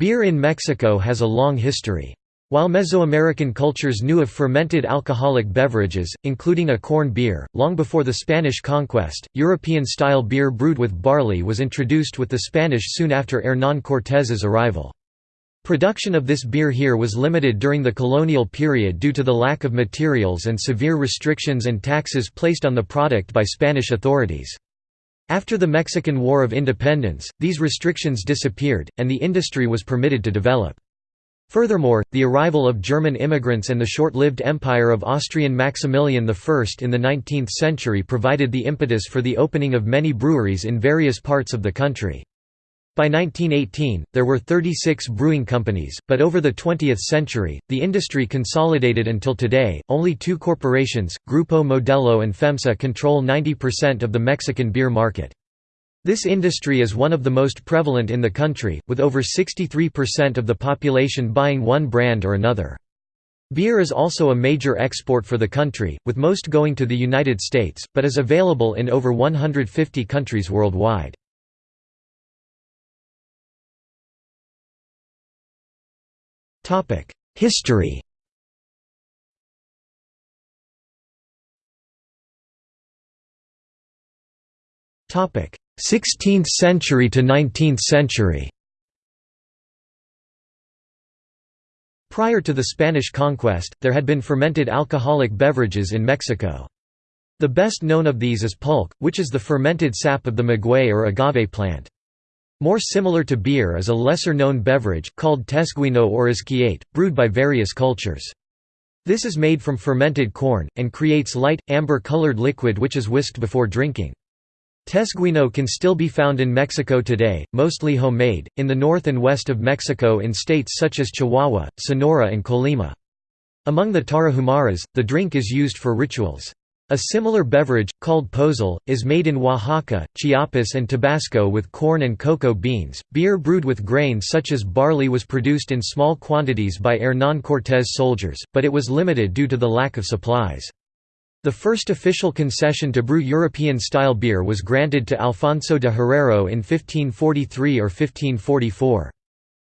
Beer in Mexico has a long history. While Mesoamerican cultures knew of fermented alcoholic beverages, including a corn beer, long before the Spanish conquest, European-style beer brewed with barley was introduced with the Spanish soon after Hernán Cortés's arrival. Production of this beer here was limited during the colonial period due to the lack of materials and severe restrictions and taxes placed on the product by Spanish authorities. After the Mexican War of Independence, these restrictions disappeared, and the industry was permitted to develop. Furthermore, the arrival of German immigrants and the short-lived empire of Austrian Maximilian I in the 19th century provided the impetus for the opening of many breweries in various parts of the country. By 1918, there were 36 brewing companies, but over the 20th century, the industry consolidated until today. Only two corporations, Grupo Modelo and FEMSA, control 90% of the Mexican beer market. This industry is one of the most prevalent in the country, with over 63% of the population buying one brand or another. Beer is also a major export for the country, with most going to the United States, but is available in over 150 countries worldwide. History Topic: 16th century to 19th century Prior to the Spanish conquest, there had been fermented alcoholic beverages in Mexico. The best known of these is pulque, which is the fermented sap of the maguey or agave plant. More similar to beer is a lesser-known beverage, called tesguino or izquiate, brewed by various cultures. This is made from fermented corn, and creates light, amber-colored liquid which is whisked before drinking. Tesguino can still be found in Mexico today, mostly homemade, in the north and west of Mexico in states such as Chihuahua, Sonora and Colima. Among the Tarahumaras, the drink is used for rituals. A similar beverage, called pozol, is made in Oaxaca, Chiapas and Tabasco with corn and cocoa beans. Beer brewed with grain such as barley was produced in small quantities by Hernán Cortés soldiers, but it was limited due to the lack of supplies. The first official concession to brew European-style beer was granted to Alfonso de Herrera in 1543 or 1544.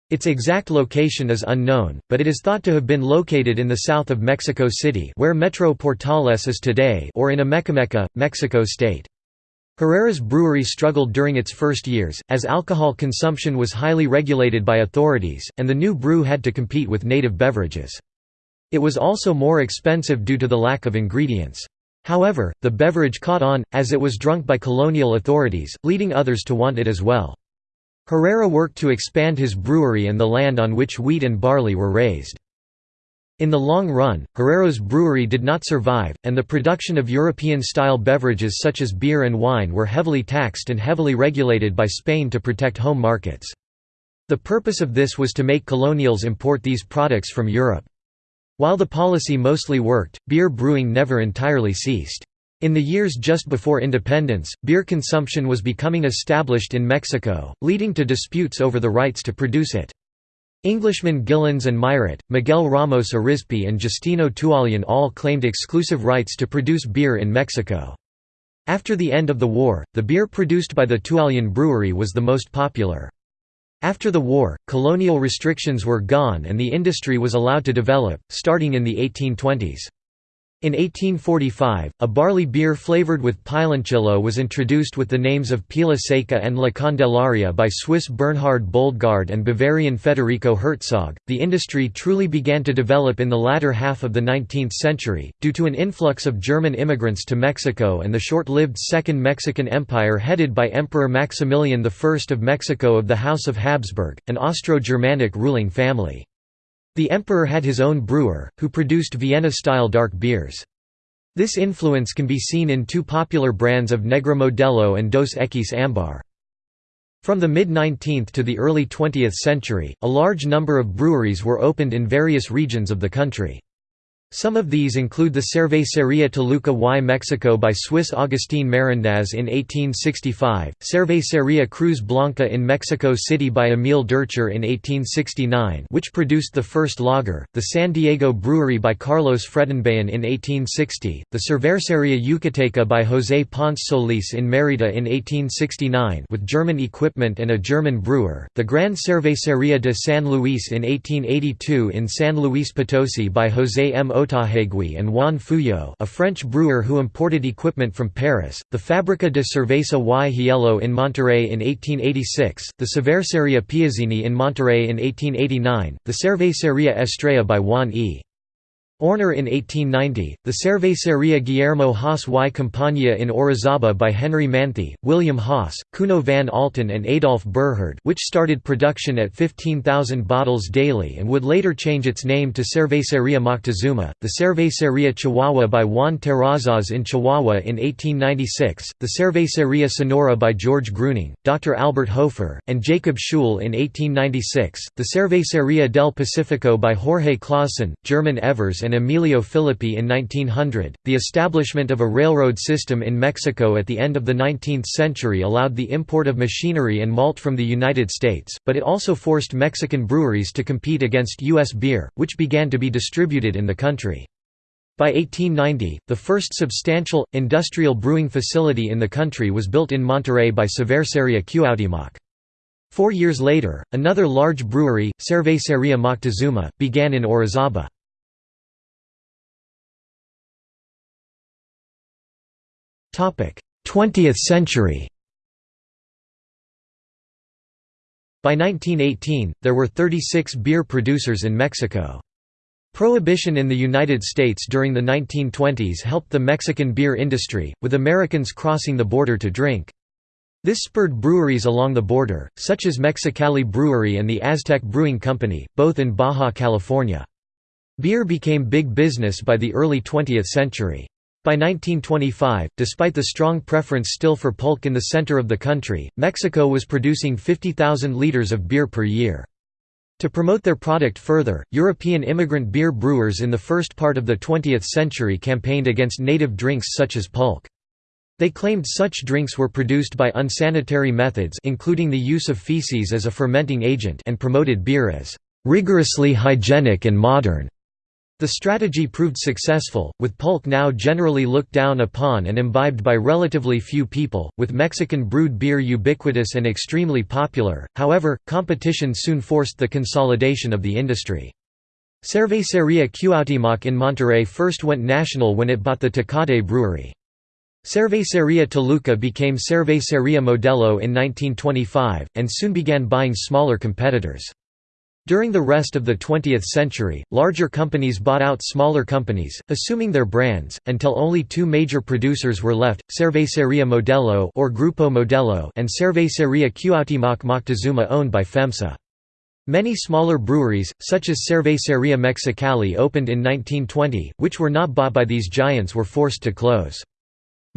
Its exact location is unknown, but it is thought to have been located in the south of Mexico City where Metro Portales is today or in Amecameca, Mexico State. Herrera's brewery struggled during its first years, as alcohol consumption was highly regulated by authorities, and the new brew had to compete with native beverages. It was also more expensive due to the lack of ingredients. However, the beverage caught on, as it was drunk by colonial authorities, leading others to want it as well. Herrera worked to expand his brewery and the land on which wheat and barley were raised. In the long run, Herrera's brewery did not survive, and the production of European-style beverages such as beer and wine were heavily taxed and heavily regulated by Spain to protect home markets. The purpose of this was to make colonials import these products from Europe. While the policy mostly worked, beer brewing never entirely ceased. In the years just before independence, beer consumption was becoming established in Mexico, leading to disputes over the rights to produce it. Englishmen Gillens and Mairet, Miguel Ramos Arizpe and Justino Tualian all claimed exclusive rights to produce beer in Mexico. After the end of the war, the beer produced by the Tualian brewery was the most popular. After the war, colonial restrictions were gone and the industry was allowed to develop, starting in the 1820s. In 1845, a barley beer flavored with piloncillo was introduced with the names of Pila Seca and La Candelaria by Swiss Bernhard Boldgard and Bavarian Federico Herzog. The industry truly began to develop in the latter half of the 19th century, due to an influx of German immigrants to Mexico and the short lived Second Mexican Empire headed by Emperor Maximilian I of Mexico of the House of Habsburg, an Austro Germanic ruling family. The emperor had his own brewer, who produced Vienna-style dark beers. This influence can be seen in two popular brands of Negra Modelo and Dos Equis Ambar. From the mid-19th to the early 20th century, a large number of breweries were opened in various regions of the country. Some of these include the Cervecería Toluca y Mexico by Swiss Agustín Marindaz in 1865, Cervecería Cruz Blanca in Mexico City by Emil Durcher in 1869 which produced the first lager, the San Diego Brewery by Carlos Fredenbayan in 1860, the Cervecería Yucateca by José Ponce Solís in Mérida in 1869 with German equipment and a German brewer, the Gran Cervecería de San Luis in 1882 in San Luis Potosi by José M. Otaheguy and Juan Fuyo a French brewer who imported equipment from Paris, the Fábrica de Cerveza y Hielo in Monterrey in 1886, the Cervecería Piazzini in Monterrey in 1889, the Cervecería Estrella by Juan E. Orner in 1890, the Cervecería Guillermo Haas y Compañía in Orizaba by Henry Manthi, William Haas, Kuno van Alten and Adolf Burhard which started production at 15,000 bottles daily and would later change its name to Cervecería Moctezuma, the Cervecería Chihuahua by Juan Terrazas in Chihuahua in 1896, the Cervecería Sonora by George Gruning, Dr. Albert Hofer, and Jacob Schul in 1896, the Cervecería del Pacifico by Jorge Clausen, German Evers and Emilio Filippi in 1900. The establishment of a railroad system in Mexico at the end of the 19th century allowed the import of machinery and malt from the United States, but it also forced Mexican breweries to compete against U.S. beer, which began to be distributed in the country. By 1890, the first substantial, industrial brewing facility in the country was built in Monterrey by Cervecería Cuauhtémoc. Four years later, another large brewery, Cervecería Moctezuma, began in Orizaba. 20th century By 1918, there were 36 beer producers in Mexico. Prohibition in the United States during the 1920s helped the Mexican beer industry, with Americans crossing the border to drink. This spurred breweries along the border, such as Mexicali Brewery and the Aztec Brewing Company, both in Baja California. Beer became big business by the early 20th century. By 1925, despite the strong preference still for pulque in the center of the country, Mexico was producing 50,000 liters of beer per year. To promote their product further, European immigrant beer brewers in the first part of the 20th century campaigned against native drinks such as pulque. They claimed such drinks were produced by unsanitary methods including the use of feces as a fermenting agent and promoted beer as rigorously hygienic and modern. The strategy proved successful, with pulque now generally looked down upon and imbibed by relatively few people, with Mexican brewed beer ubiquitous and extremely popular, however, competition soon forced the consolidation of the industry. Cervecería Cuauhtémoc in Monterrey first went national when it bought the Tecate brewery. Cervecería Toluca became Cervecería Modelo in 1925, and soon began buying smaller competitors. During the rest of the 20th century, larger companies bought out smaller companies, assuming their brands, until only two major producers were left, Cervecería Modelo or Grupo Modelo and Cervecería Cuauhtémoc Moctezuma owned by FEMSA. Many smaller breweries, such as Cervecería Mexicali opened in 1920, which were not bought by these giants were forced to close.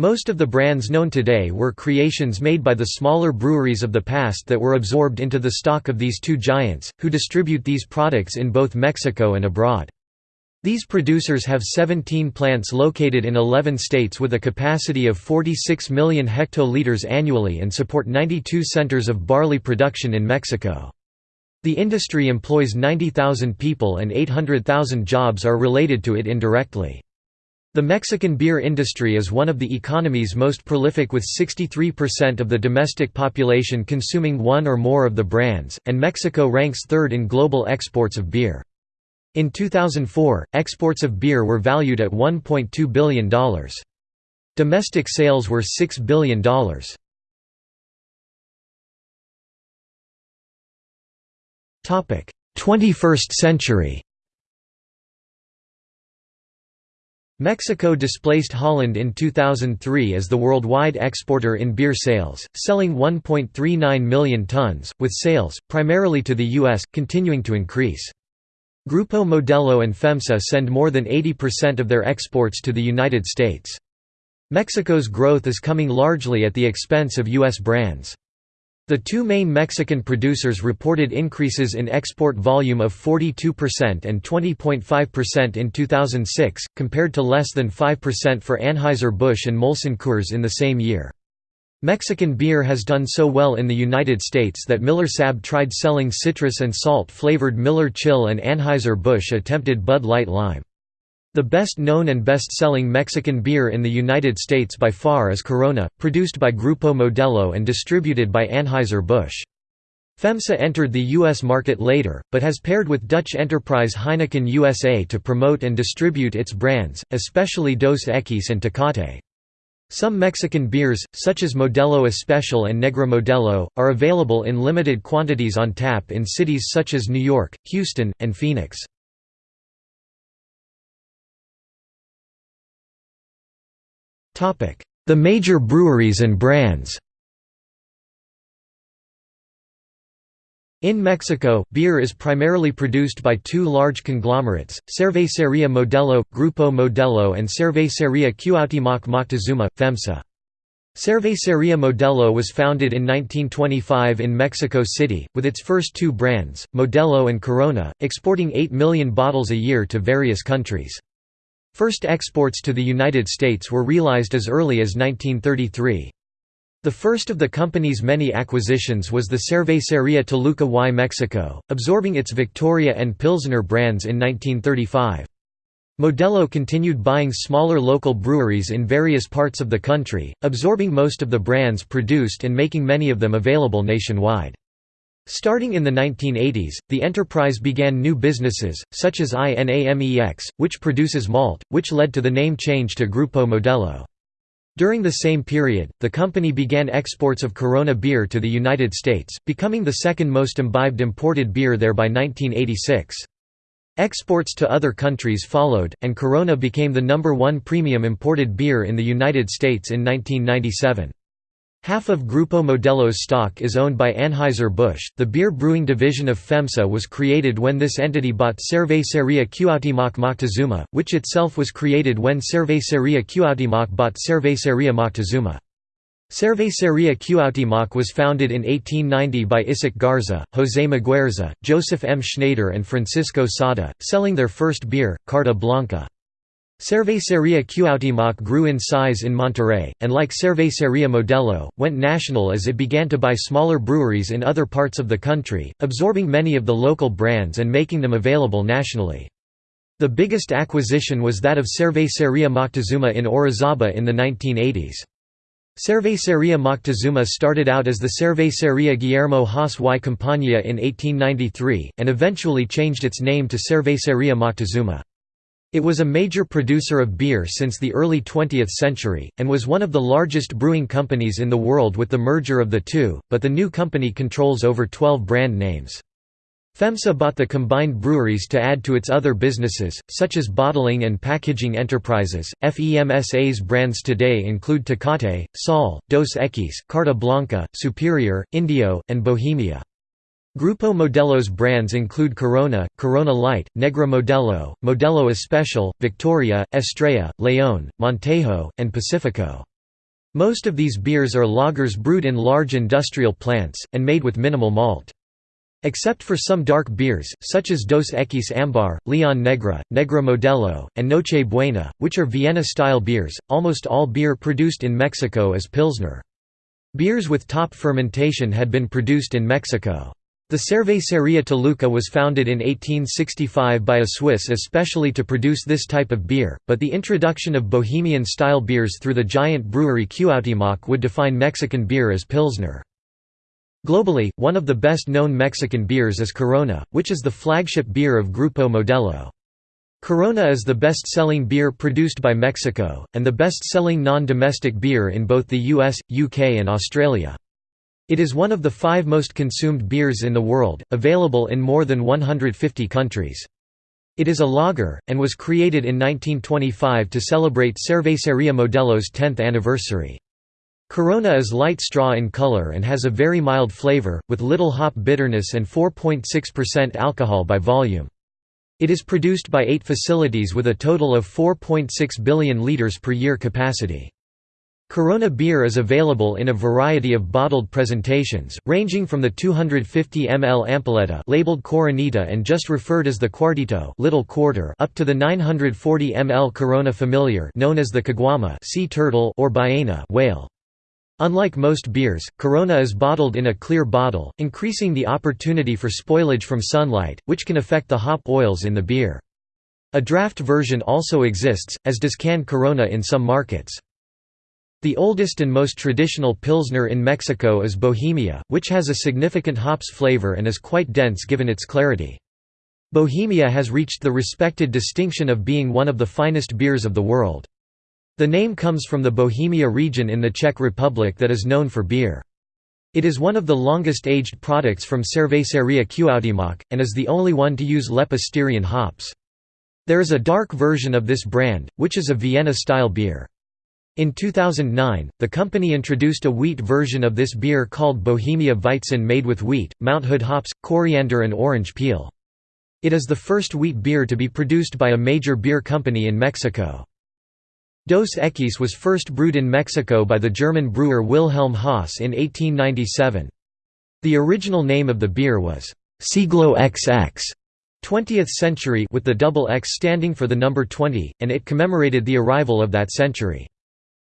Most of the brands known today were creations made by the smaller breweries of the past that were absorbed into the stock of these two giants, who distribute these products in both Mexico and abroad. These producers have 17 plants located in 11 states with a capacity of 46 million hectoliters annually and support 92 centers of barley production in Mexico. The industry employs 90,000 people and 800,000 jobs are related to it indirectly. The Mexican beer industry is one of the economy's most prolific with 63% of the domestic population consuming one or more of the brands, and Mexico ranks third in global exports of beer. In 2004, exports of beer were valued at $1.2 billion. Domestic sales were $6 billion. Topic: 21st century Mexico displaced Holland in 2003 as the worldwide exporter in beer sales, selling 1.39 million tons, with sales, primarily to the U.S., continuing to increase. Grupo Modelo and FEMSA send more than 80% of their exports to the United States. Mexico's growth is coming largely at the expense of U.S. brands. The two main Mexican producers reported increases in export volume of 42% and 20.5% in 2006, compared to less than 5% for Anheuser-Busch and Molson Coors in the same year. Mexican beer has done so well in the United States that Miller Sab tried selling citrus and salt-flavored Miller Chill and Anheuser-Busch attempted Bud Light Lime. The best known and best-selling Mexican beer in the United States by far is Corona, produced by Grupo Modelo and distributed by Anheuser-Busch. FEMSA entered the U.S. market later, but has paired with Dutch enterprise Heineken USA to promote and distribute its brands, especially Dos Equis and Tecate. Some Mexican beers, such as Modelo Especial and Negra Modelo, are available in limited quantities on tap in cities such as New York, Houston, and Phoenix. The major breweries and brands In Mexico, beer is primarily produced by two large conglomerates, Cervecería Modelo, Grupo Modelo and Cervecería Cuauhtémoc Moctezuma, FEMSA. Cervecería Modelo was founded in 1925 in Mexico City, with its first two brands, Modelo and Corona, exporting 8 million bottles a year to various countries. First exports to the United States were realized as early as 1933. The first of the company's many acquisitions was the Cervecería Toluca y Mexico, absorbing its Victoria and Pilsner brands in 1935. Modelo continued buying smaller local breweries in various parts of the country, absorbing most of the brands produced and making many of them available nationwide. Starting in the 1980s, the enterprise began new businesses, such as INAMEX, which produces malt, which led to the name change to Grupo Modelo. During the same period, the company began exports of Corona beer to the United States, becoming the second most imbibed imported beer there by 1986. Exports to other countries followed, and Corona became the number one premium imported beer in the United States in 1997. Half of Grupo Modelo's stock is owned by Anheuser-Busch. The beer brewing division of FEMSA was created when this entity bought Cervecería Cuauhtémoc Moctezuma, which itself was created when Cervecería Cuauhtémoc bought Cervecería Moctezuma. Cervecería Cuauhtémoc was founded in 1890 by Isaac Garza, José Muguerza, Joseph M. Schneider and Francisco Sada, selling their first beer, Carta Blanca. Cervecería Cuauhtémoc grew in size in Monterrey, and like Cervecería Modelo, went national as it began to buy smaller breweries in other parts of the country, absorbing many of the local brands and making them available nationally. The biggest acquisition was that of Cervecería Moctezuma in Orizaba in the 1980s. Cervecería Moctezuma started out as the Cervecería Guillermo Haas y Compañía in 1893, and eventually changed its name to Cervecería Moctezuma. It was a major producer of beer since the early 20th century, and was one of the largest brewing companies in the world with the merger of the two, but the new company controls over 12 brand names. FEMSA bought the combined breweries to add to its other businesses, such as bottling and packaging enterprises. FEMSA's brands today include Tecate, Sol, Dos Equis, Carta Blanca, Superior, Indio, and Bohemia. Grupo Modelo's brands include Corona, Corona Light, Negra Modelo, Modelo Especial, Victoria, Estrella, León, Montejo, and Pacifico. Most of these beers are lagers brewed in large industrial plants, and made with minimal malt. Except for some dark beers, such as Dos Equis Ambar, Leon Negra, Negra Modelo, and Noche Buena, which are Vienna-style beers, almost all beer produced in Mexico is Pilsner. Beers with top fermentation had been produced in Mexico. The Cervecería Toluca was founded in 1865 by a Swiss especially to produce this type of beer, but the introduction of Bohemian-style beers through the giant brewery Cuauhtémoc would define Mexican beer as Pilsner. Globally, one of the best-known Mexican beers is Corona, which is the flagship beer of Grupo Modelo. Corona is the best-selling beer produced by Mexico, and the best-selling non-domestic beer in both the US, UK and Australia. It is one of the five most consumed beers in the world, available in more than 150 countries. It is a lager, and was created in 1925 to celebrate Cervecería Modelo's 10th anniversary. Corona is light straw in color and has a very mild flavor, with little hop bitterness and 4.6% alcohol by volume. It is produced by eight facilities with a total of 4.6 billion litres per year capacity. Corona beer is available in a variety of bottled presentations, ranging from the 250 ml ampolleta labeled Coronita and just referred as the Cuartito little quarter up to the 940 ml Corona Familiar known as the Caguama sea turtle or Ballena whale. Unlike most beers, Corona is bottled in a clear bottle, increasing the opportunity for spoilage from sunlight, which can affect the hop oils in the beer. A draft version also exists, as does canned Corona in some markets. The oldest and most traditional Pilsner in Mexico is Bohemia, which has a significant hops flavor and is quite dense given its clarity. Bohemia has reached the respected distinction of being one of the finest beers of the world. The name comes from the Bohemia region in the Czech Republic that is known for beer. It is one of the longest aged products from Cervecería Cuauhtémoc, and is the only one to use Lepa Styrian hops. There is a dark version of this brand, which is a Vienna-style beer. In 2009, the company introduced a wheat version of this beer called Bohemia Weizen made with wheat, Mount Hood hops, coriander and orange peel. It is the first wheat beer to be produced by a major beer company in Mexico. Dos Equis was first brewed in Mexico by the German brewer Wilhelm Haas in 1897. The original name of the beer was Siglo XX 20th century with the double X standing for the number 20, and it commemorated the arrival of that century.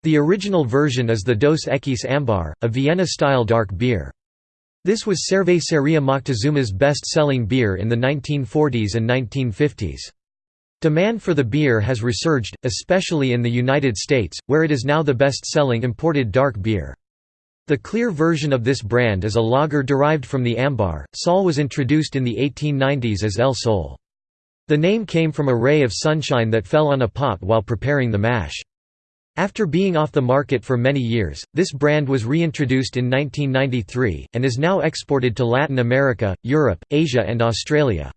The original version is the Dos Equis Ambar, a Vienna-style dark beer. This was Cervecería Moctezuma's best-selling beer in the 1940s and 1950s. Demand for the beer has resurged, especially in the United States, where it is now the best-selling imported dark beer. The clear version of this brand is a lager derived from the ambar. Sol was introduced in the 1890s as El Sol. The name came from a ray of sunshine that fell on a pot while preparing the mash. After being off the market for many years, this brand was reintroduced in 1993, and is now exported to Latin America, Europe, Asia and Australia.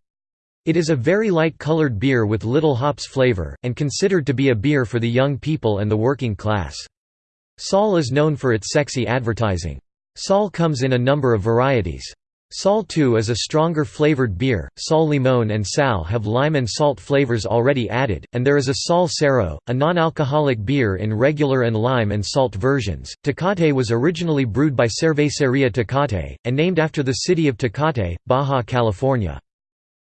It is a very light-colored beer with little hops flavor, and considered to be a beer for the young people and the working class. Sol is known for its sexy advertising. Sol comes in a number of varieties. Sol 2 is a stronger flavored beer, Sol Limon and Sal have lime and salt flavors already added, and there is a Sol Cero, a non-alcoholic beer in regular and lime and salt versions. Tecate was originally brewed by Cervecería Tecate, and named after the city of Tecate, Baja California.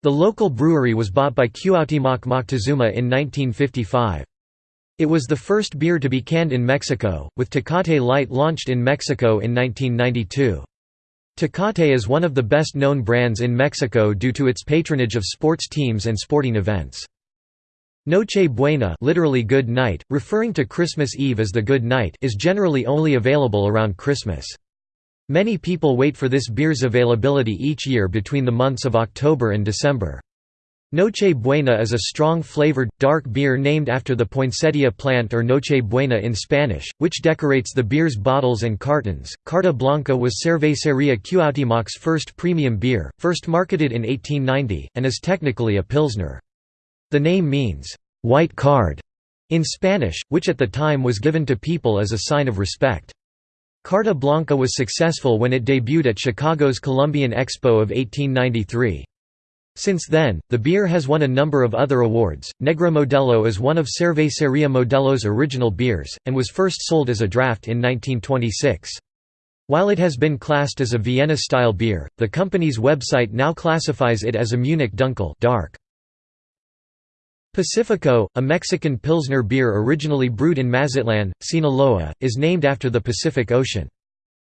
The local brewery was bought by Cuauhtémoc Moctezuma in 1955. It was the first beer to be canned in Mexico, with Tecate Light launched in Mexico in 1992. Tecate is one of the best-known brands in Mexico due to its patronage of sports teams and sporting events. Noche Buena literally good night, referring to Christmas Eve as the Good Night is generally only available around Christmas. Many people wait for this beer's availability each year between the months of October and December. Noche Buena is a strong flavored, dark beer named after the poinsettia plant or Noche Buena in Spanish, which decorates the beer's bottles and cartons. Carta Blanca was Cervecería Cuauhtémoc's first premium beer, first marketed in 1890, and is technically a pilsner. The name means, white card, in Spanish, which at the time was given to people as a sign of respect. Carta Blanca was successful when it debuted at Chicago's Columbian Expo of 1893. Since then, the beer has won a number of other awards. Negra Modelo is one of Cervecería Modelo's original beers, and was first sold as a draft in 1926. While it has been classed as a Vienna-style beer, the company's website now classifies it as a Munich Dunkel dark. Pacifico, a Mexican Pilsner beer originally brewed in Mazatlan, Sinaloa, is named after the Pacific Ocean.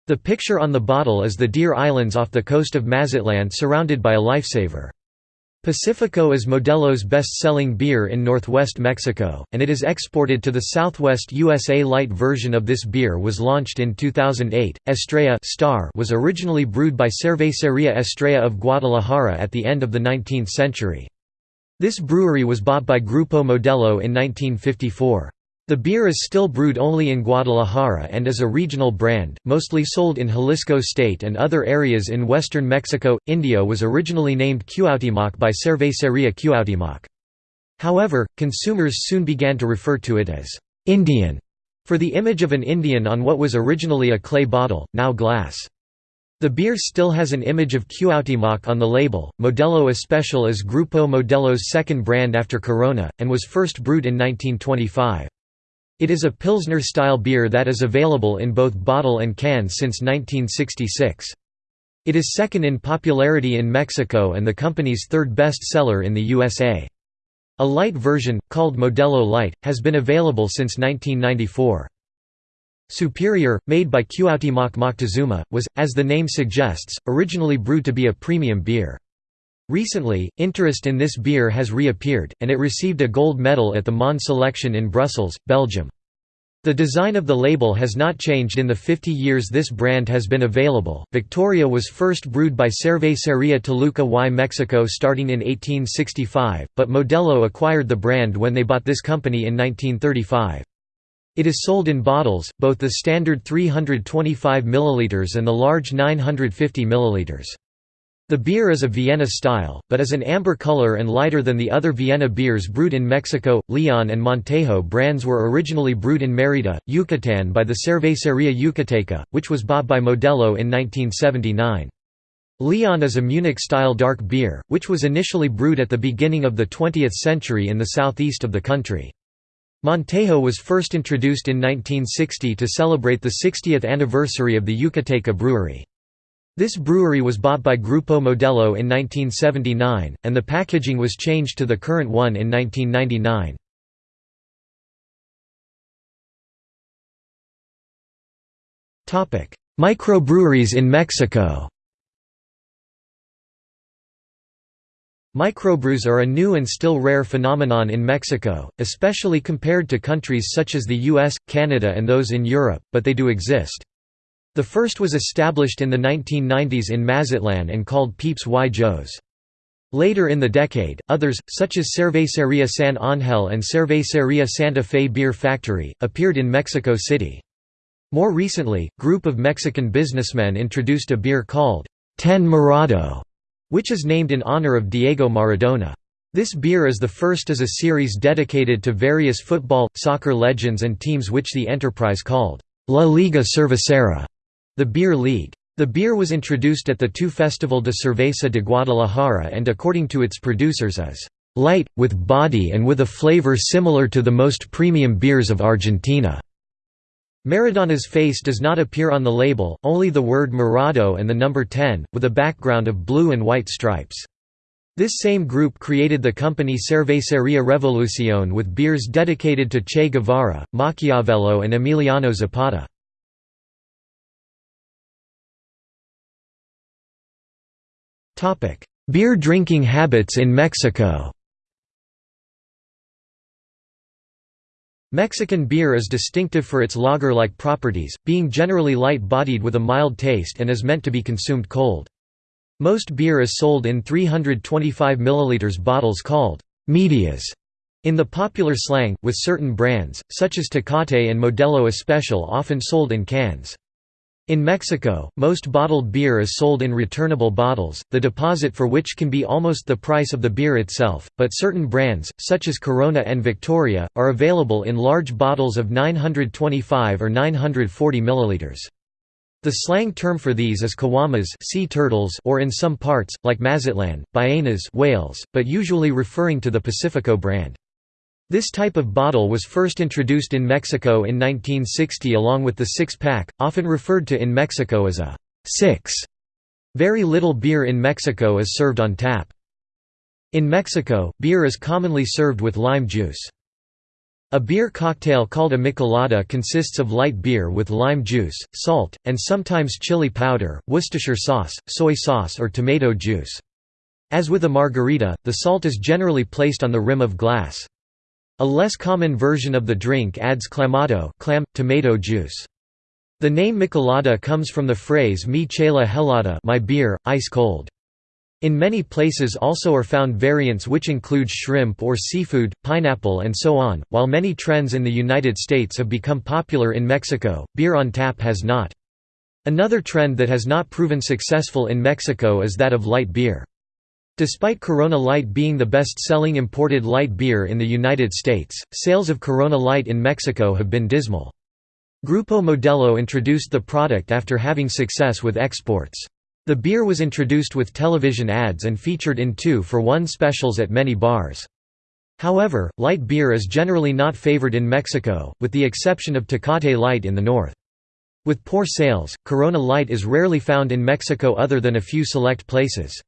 The picture on the bottle is the Deer Islands off the coast of Mazatlan surrounded by a lifesaver. Pacifico is Modelo's best-selling beer in northwest Mexico, and it is exported to the southwest USA. Light version of this beer was launched in 2008. Estrella Star was originally brewed by Cervecería Estrella of Guadalajara at the end of the 19th century. This brewery was bought by Grupo Modelo in 1954. The beer is still brewed only in Guadalajara and is a regional brand, mostly sold in Jalisco state and other areas in western Mexico. Indio was originally named Cuauhtémoc by Cervecería Cuauhtémoc. However, consumers soon began to refer to it as Indian for the image of an Indian on what was originally a clay bottle, now glass. The beer still has an image of Cuauhtémoc on the label. Modelo Especial is Grupo Modelo's second brand after Corona, and was first brewed in 1925. It is a Pilsner-style beer that is available in both bottle and can since 1966. It is second in popularity in Mexico and the company's third best seller in the USA. A light version, called Modelo Light, has been available since 1994. Superior, made by Cuauhtémoc Moctezuma, was, as the name suggests, originally brewed to be a premium beer. Recently, interest in this beer has reappeared, and it received a gold medal at the Monde selection in Brussels, Belgium. The design of the label has not changed in the 50 years this brand has been available. Victoria was first brewed by Cervecería Toluca y Mexico starting in 1865, but Modelo acquired the brand when they bought this company in 1935. It is sold in bottles, both the standard 325 ml and the large 950 ml. The beer is a Vienna style, but is an amber color and lighter than the other Vienna beers brewed in Mexico. Leon and Montejo brands were originally brewed in Mérida, Yucatán by the Cervecería Yucateca, which was bought by Modelo in 1979. Leon is a Munich-style dark beer, which was initially brewed at the beginning of the 20th century in the southeast of the country. Montejo was first introduced in 1960 to celebrate the 60th anniversary of the Yucateca brewery. This brewery was bought by Grupo Modelo in 1979, and the packaging was changed to the current one in 1999. Microbreweries in Mexico Microbrews are a new and still rare phenomenon in Mexico, especially compared to countries such as the US, Canada and those in Europe, but they do exist. The first was established in the 1990s in Mazatlan and called Peeps y Joes. Later in the decade, others, such as Cervecería San Ángel and Cervecería Santa Fe Beer Factory, appeared in Mexico City. More recently, a group of Mexican businessmen introduced a beer called Ten Morado, which is named in honor of Diego Maradona. This beer is the first as a series dedicated to various football, soccer legends and teams which the enterprise called La Liga Cervecera. The Beer League. The beer was introduced at the two Festival de Cerveza de Guadalajara and according to its producers is light, with body and with a flavor similar to the most premium beers of Argentina. Maradona's face does not appear on the label, only the word Morado and the number 10, with a background of blue and white stripes. This same group created the company Cervecería Revolución with beers dedicated to Che Guevara, Machiavello and Emiliano Zapata. Beer drinking habits in Mexico Mexican beer is distinctive for its lager-like properties, being generally light-bodied with a mild taste and is meant to be consumed cold. Most beer is sold in 325 ml bottles called «medias» in the popular slang, with certain brands, such as Tecate and Modelo Especial often sold in cans. In Mexico, most bottled beer is sold in returnable bottles, the deposit for which can be almost the price of the beer itself, but certain brands, such as Corona and Victoria, are available in large bottles of 925 or 940 milliliters. The slang term for these is caguamas sea turtles or in some parts, like Mazatlan, ballenas whales, but usually referring to the Pacifico brand. This type of bottle was first introduced in Mexico in 1960 along with the six-pack, often referred to in Mexico as a six. Very little beer in Mexico is served on tap. In Mexico, beer is commonly served with lime juice. A beer cocktail called a michelada consists of light beer with lime juice, salt, and sometimes chili powder, Worcestershire sauce, soy sauce or tomato juice. As with a margarita, the salt is generally placed on the rim of glass. A less common version of the drink adds clamato clam, tomato juice. The name michelada comes from the phrase mi chela helada my beer, ice cold. In many places also are found variants which include shrimp or seafood, pineapple and so on. While many trends in the United States have become popular in Mexico, beer on tap has not. Another trend that has not proven successful in Mexico is that of light beer. Despite Corona Light being the best-selling imported light beer in the United States, sales of Corona Light in Mexico have been dismal. Grupo Modelo introduced the product after having success with exports. The beer was introduced with television ads and featured in two-for-one specials at many bars. However, light beer is generally not favored in Mexico, with the exception of Tecate Light in the north. With poor sales, Corona Light is rarely found in Mexico other than a few select places.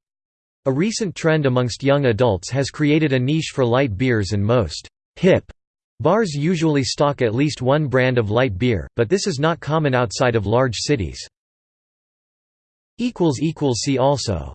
A recent trend amongst young adults has created a niche for light beers and most «hip» bars usually stock at least one brand of light beer, but this is not common outside of large cities. See also